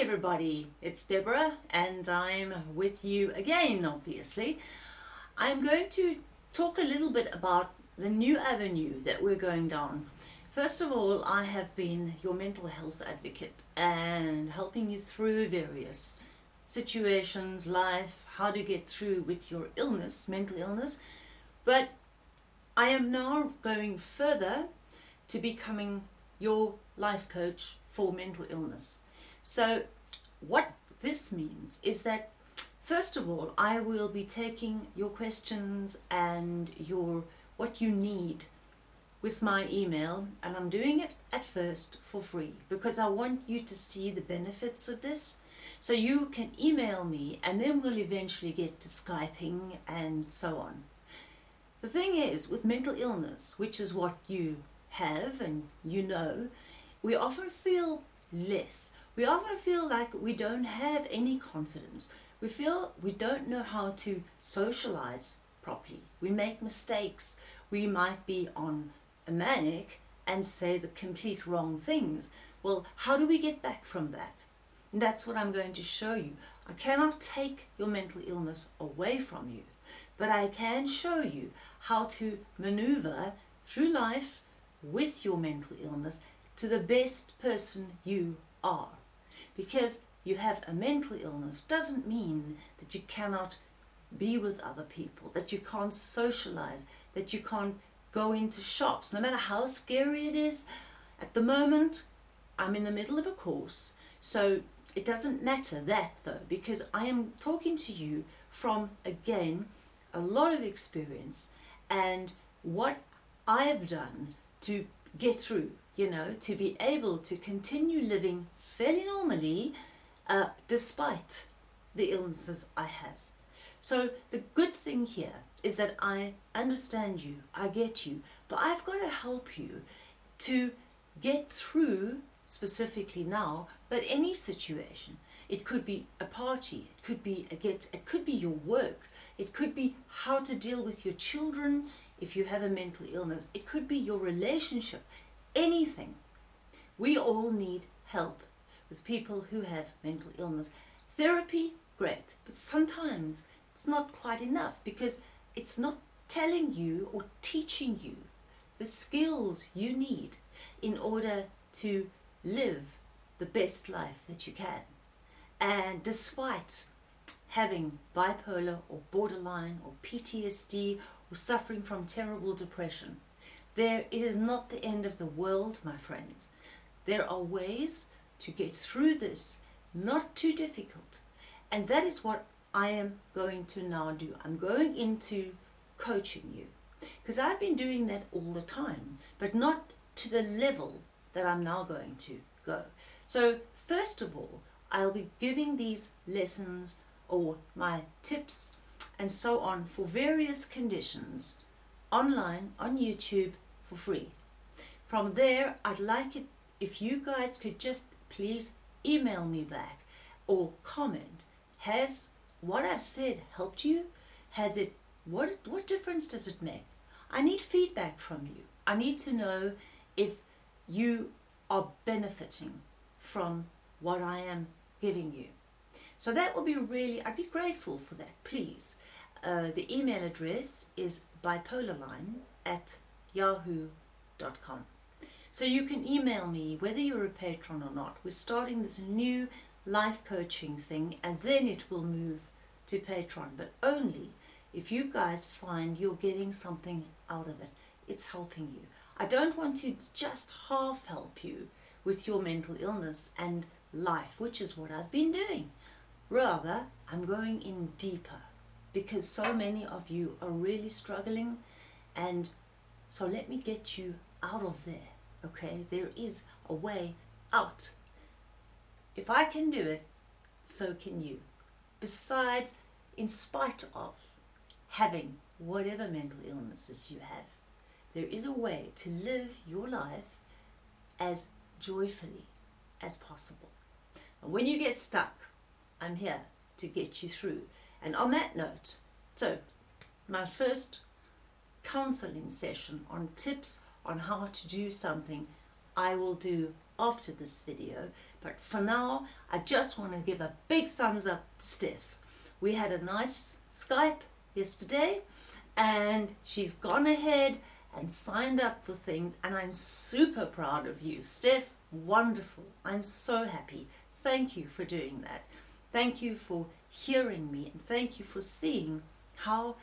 everybody, it's Deborah and I'm with you again obviously. I'm going to talk a little bit about the new avenue that we're going down. First of all, I have been your mental health advocate and helping you through various situations, life, how to get through with your illness, mental illness. But I am now going further to becoming your life coach for mental illness. So what this means is that first of all I will be taking your questions and your what you need with my email and I'm doing it at first for free because I want you to see the benefits of this so you can email me and then we'll eventually get to Skyping and so on. The thing is with mental illness which is what you have and you know we often feel less we often feel like we don't have any confidence. We feel we don't know how to socialize properly. We make mistakes. We might be on a manic and say the complete wrong things. Well, how do we get back from that? And that's what I'm going to show you. I cannot take your mental illness away from you, but I can show you how to maneuver through life with your mental illness to the best person you are because you have a mental illness doesn't mean that you cannot be with other people, that you can't socialize, that you can't go into shops, no matter how scary it is. At the moment, I'm in the middle of a course, so it doesn't matter that though, because I am talking to you from, again, a lot of experience and what I have done to get through, you know, to be able to continue living fairly normally uh, despite the illnesses I have. So the good thing here is that I understand you, I get you, but I've got to help you to get through specifically now, but any situation. It could be a party, it could be a get, it could be your work, it could be how to deal with your children if you have a mental illness, it could be your relationship, anything. We all need help with people who have mental illness. Therapy, great, but sometimes it's not quite enough because it's not telling you or teaching you the skills you need in order to live the best life that you can. And despite having bipolar or borderline or PTSD suffering from terrible depression, there it is not the end of the world, my friends. There are ways to get through this, not too difficult. And that is what I am going to now do. I'm going into coaching you because I've been doing that all the time, but not to the level that I'm now going to go. So first of all, I'll be giving these lessons or my tips and so on for various conditions online on YouTube for free. From there, I'd like it if you guys could just please email me back or comment. Has what I've said helped you? Has it, what, what difference does it make? I need feedback from you. I need to know if you are benefiting from what I am giving you. So that would be really, I'd be grateful for that, please. Uh, the email address is bipolarline at yahoo.com. So you can email me whether you're a patron or not. We're starting this new life coaching thing and then it will move to Patreon, but only if you guys find you're getting something out of it. It's helping you. I don't want to just half help you with your mental illness and life, which is what I've been doing. Rather, I'm going in deeper because so many of you are really struggling and so let me get you out of there okay? There is a way out. If I can do it so can you. Besides in spite of having whatever mental illnesses you have there is a way to live your life as joyfully as possible. And when you get stuck I'm here to get you through and on that note so my first counseling session on tips on how to do something I will do after this video. But for now, I just want to give a big thumbs up to Steph. We had a nice Skype yesterday and she's gone ahead and signed up for things and I'm super proud of you. Steph, wonderful. I'm so happy. Thank you for doing that. Thank you for hearing me and thank you for seeing how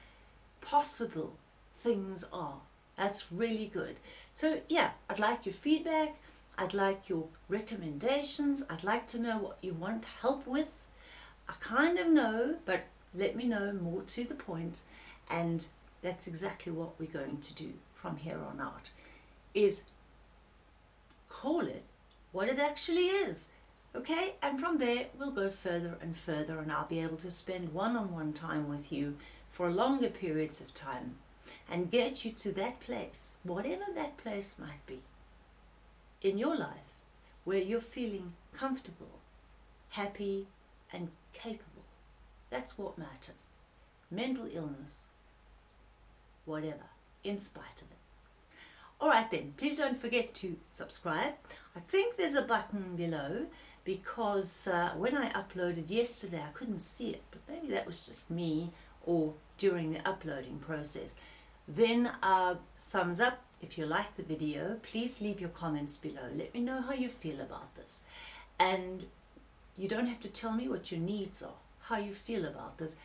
possible things are. That's really good. So yeah, I'd like your feedback. I'd like your recommendations. I'd like to know what you want help with. I kind of know, but let me know more to the point. And that's exactly what we're going to do from here on out, is call it what it actually is. Okay, and from there we'll go further and further and I'll be able to spend one-on-one -on -one time with you for longer periods of time and get you to that place, whatever that place might be, in your life where you're feeling comfortable, happy and capable. That's what matters. Mental illness, whatever, in spite of it. Alright then, please don't forget to subscribe. I think there's a button below because uh, when I uploaded yesterday I couldn't see it, but maybe that was just me or during the uploading process. Then uh, thumbs up if you like the video. Please leave your comments below. Let me know how you feel about this. And you don't have to tell me what your needs are, how you feel about this.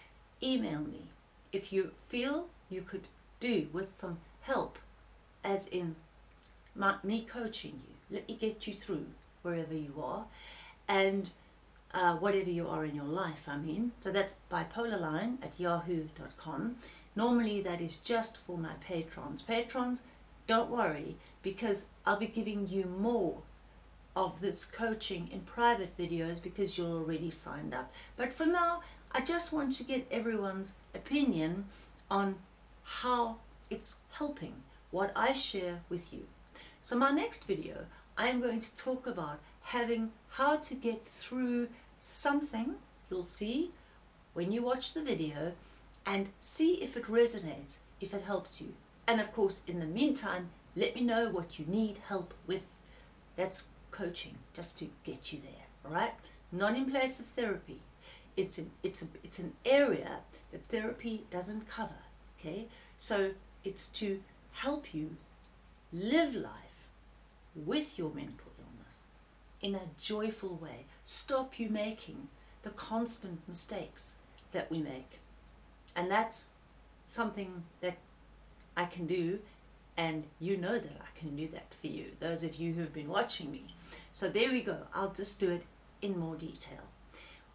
Email me if you feel you could do with some help, as in my, me coaching you. Let me get you through wherever you are. And uh, whatever you are in your life, I mean. So that's bipolarline at yahoo.com. Normally that is just for my patrons. Patrons, don't worry because I'll be giving you more of this coaching in private videos because you're already signed up. But for now, I just want to get everyone's opinion on how it's helping what I share with you. So my next video, I am going to talk about having how to get through something you'll see when you watch the video and see if it resonates, if it helps you. And of course, in the meantime, let me know what you need help with. That's coaching, just to get you there, all right? Not in place of therapy. It's an, it's, a, it's an area that therapy doesn't cover, okay? So it's to help you live life with your mental illness in a joyful way. Stop you making the constant mistakes that we make. And that's something that I can do and you know that I can do that for you, those of you who have been watching me. So there we go. I'll just do it in more detail.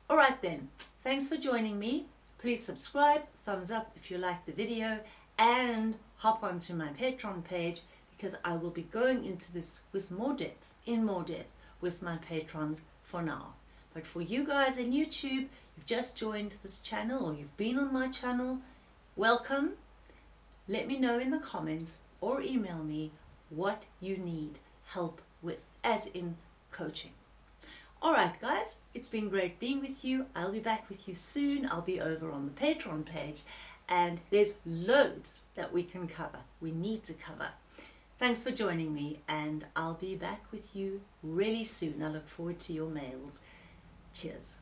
All right then, thanks for joining me. Please subscribe, thumbs up if you like the video, and hop onto my Patreon page because I will be going into this with more depth, in more depth, with my patrons for now. But for you guys in YouTube, you've just joined this channel or you've been on my channel, welcome. Let me know in the comments or email me what you need help with, as in coaching. Alright guys, it's been great being with you. I'll be back with you soon. I'll be over on the Patreon page and there's loads that we can cover, we need to cover. Thanks for joining me and I'll be back with you really soon. I look forward to your mails. Cheers.